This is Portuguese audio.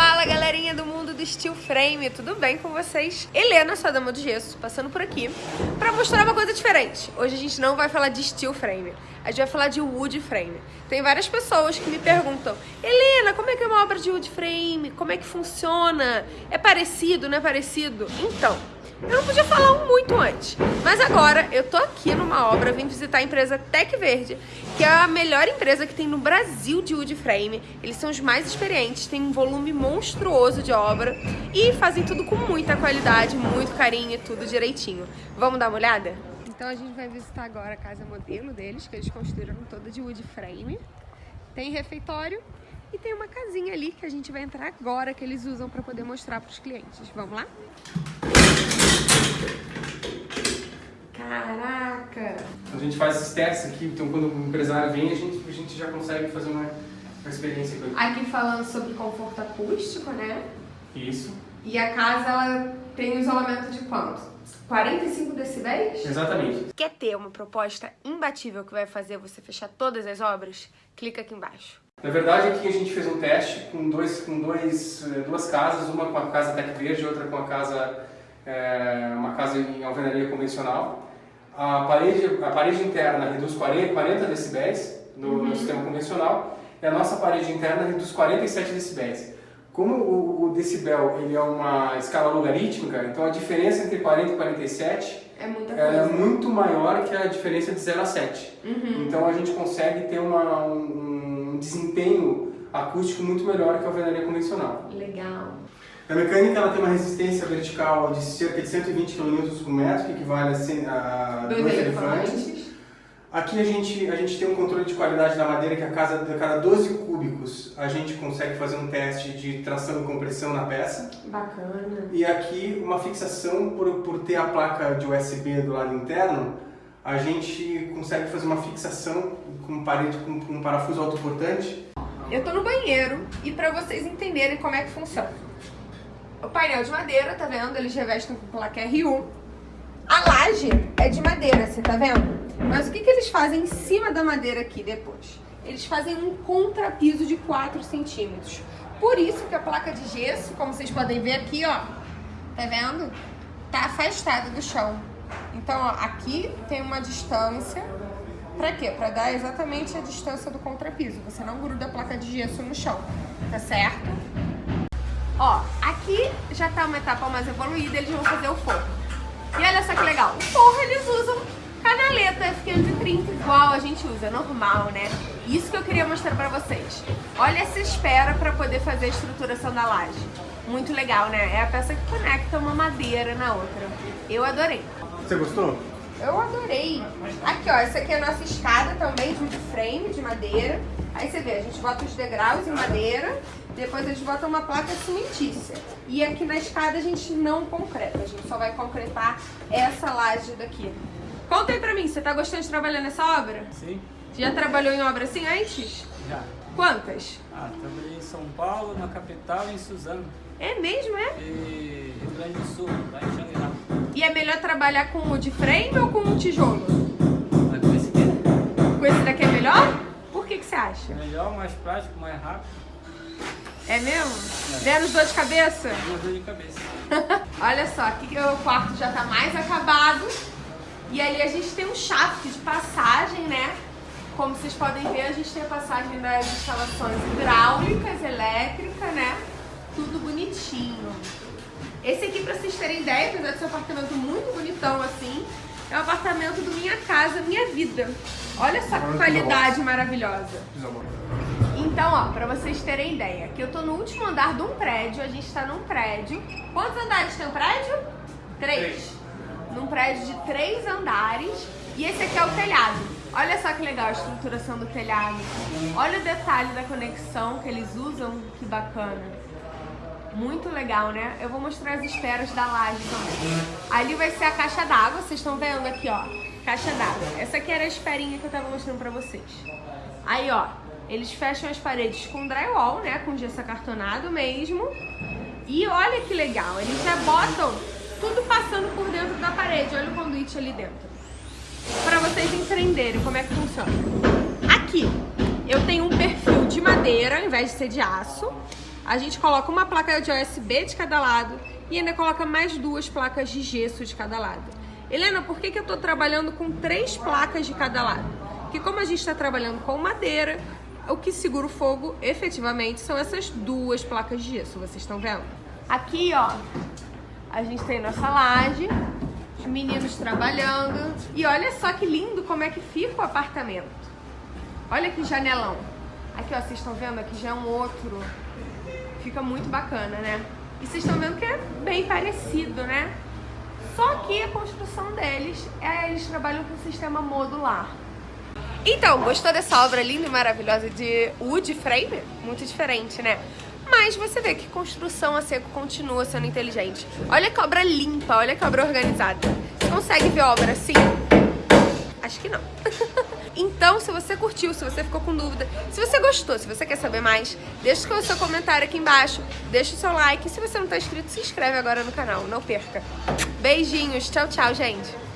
Fala galerinha do mundo do Steel Frame, tudo bem com vocês? Helena, sua dama do gesso, passando por aqui para mostrar uma coisa diferente. Hoje a gente não vai falar de Steel Frame, a gente vai falar de Wood Frame. Tem várias pessoas que me perguntam, Helena, como é que é uma obra de Wood Frame? Como é que funciona? É parecido, não é parecido? Então, eu não podia falar muito mas agora eu tô aqui numa obra, vim visitar a empresa Tec Verde, que é a melhor empresa que tem no Brasil de wood frame. Eles são os mais experientes, têm um volume monstruoso de obra e fazem tudo com muita qualidade, muito carinho e tudo direitinho. Vamos dar uma olhada? Então a gente vai visitar agora a casa modelo deles, que eles construíram toda de wood frame. Tem refeitório e tem uma casinha ali que a gente vai entrar agora, que eles usam para poder mostrar para os clientes. Vamos lá? Caraca! A gente faz esses testes aqui, então quando o empresário vem, a gente, a gente já consegue fazer uma, uma experiência com ele. Aqui falando sobre conforto acústico, né? Isso. E a casa, ela tem um isolamento de quanto? 45 decibéis? Exatamente. Quer ter uma proposta imbatível que vai fazer você fechar todas as obras? Clica aqui embaixo. Na verdade, aqui a gente fez um teste com, dois, com dois, eh, duas casas, uma com a casa Tec Verde, outra com a casa, é, uma casa em alvenaria convencional. A parede, a parede interna reduz 40, 40 decibéis no, uhum. no, sistema convencional e a nossa parede interna reduz 47 decibéis. Como o, o, decibel ele é uma escala logarítmica, então a diferença entre 40 e 47 é, é muito maior que a diferença de 0 a 7. Uhum. Então a gente consegue ter uma, um, desempenho acústico muito melhor que a alvenaria convencional. Legal. A mecânica ela tem uma resistência vertical de cerca de 120 kN por metro, que equivale a, dois, dois elefantes. elefantes. Aqui a gente, a gente tem um controle de qualidade da madeira que a cada, a cada 12 cúbicos a gente consegue fazer um teste de tração e compressão na peça. Bacana. E aqui uma fixação por, por ter a placa de USB do lado interno, a gente consegue fazer uma fixação com parede com, com um parafuso autoportante. Eu tô no banheiro e para vocês entenderem como é que funciona. O painel de madeira, tá vendo? Eles revestem com placa R1. A laje é de madeira, você tá vendo? Mas o que, que eles fazem em cima da madeira aqui depois? Eles fazem um contrapiso de 4 centímetros. Por isso que a placa de gesso, como vocês podem ver aqui, ó, tá vendo? Tá afastada do chão. Então, ó, aqui tem uma distância. Pra quê? Pra dar exatamente a distância do contrapiso. Você não gruda a placa de gesso no chão, tá certo? Ó, aqui já tá uma etapa mais evoluída, eles vão fazer o forro. E olha só que legal, o forro eles usam canaleta F530 igual a gente usa, normal, né? Isso que eu queria mostrar pra vocês. Olha essa espera pra poder fazer a estruturação da laje. Muito legal, né? É a peça que conecta uma madeira na outra. Eu adorei. Você gostou? Eu adorei. Aqui, ó, essa aqui é a nossa escada também de frame, de madeira. Aí você vê, a gente bota os degraus em madeira, depois a gente bota uma placa cimentícia. E aqui na escada a gente não concreta, a gente só vai concretar essa laje daqui. Conta aí pra mim, você tá gostando de trabalhar nessa obra? Sim. Já trabalhou em obra assim antes? Já. Quantas? Ah, trabalhei em São Paulo, na capital e em Suzano. É mesmo, é? E Rio Grande do Sul, lá em Xangri-Lá. E é melhor trabalhar com o de frame ou com o tijolo? Mas com esse aqui, né? Com esse daqui acha? Melhor, mais prático, mais rápido. É mesmo? É. Menos dor de cabeça? Menos dor de cabeça. Olha só, aqui o quarto já tá mais acabado. E ali a gente tem um shaft de passagem, né? Como vocês podem ver, a gente tem a passagem das instalações hidráulicas, elétricas, né? Tudo bonitinho. Esse aqui, pra vocês terem ideia, apesar de ser um apartamento muito bonitão assim, é o um apartamento do Minha Casa Minha Vida. Olha só que qualidade maravilhosa. Então, ó, pra vocês terem ideia, aqui eu tô no último andar de um prédio, a gente tá num prédio. Quantos andares tem o prédio? Três. Três. Num prédio de três andares. E esse aqui é o telhado. Olha só que legal a estruturação do telhado. Olha o detalhe da conexão que eles usam, que bacana. Muito legal, né? Eu vou mostrar as esperas da laje também. Ali vai ser a caixa d'água, vocês estão vendo aqui, ó. Caixa d'água. Essa aqui era a esperinha que eu tava mostrando pra vocês. Aí, ó, eles fecham as paredes com drywall, né? Com gesso acartonado mesmo. E olha que legal, eles já botam tudo passando por dentro da parede. Olha o conduíte ali dentro. Pra vocês entenderem como é que funciona. Aqui, eu tenho um perfil de madeira, ao invés de ser de aço. A gente coloca uma placa de OSB de cada lado e ainda coloca mais duas placas de gesso de cada lado. Helena, por que, que eu estou trabalhando com três placas de cada lado? Porque como a gente está trabalhando com madeira, o que segura o fogo efetivamente são essas duas placas de gesso, vocês estão vendo? Aqui, ó, a gente tem nossa laje, os meninos trabalhando. E olha só que lindo como é que fica o apartamento. Olha que janelão. Aqui, ó, vocês estão vendo? Aqui já é um outro. Fica muito bacana, né? E vocês estão vendo que é bem parecido, né? Só que a construção deles, é, eles trabalham com sistema modular. Então, gostou dessa obra linda e maravilhosa de wood frame? Muito diferente, né? Mas você vê que construção a seco continua sendo inteligente. Olha que obra limpa, olha que obra organizada. Você consegue ver obra assim? Acho que não. então, se você curtiu, se você ficou com dúvida, se você gostou, se você quer saber mais, deixa o seu comentário aqui embaixo, deixa o seu like. Se você não está inscrito, se inscreve agora no canal, não perca. Beijinhos, tchau, tchau, gente.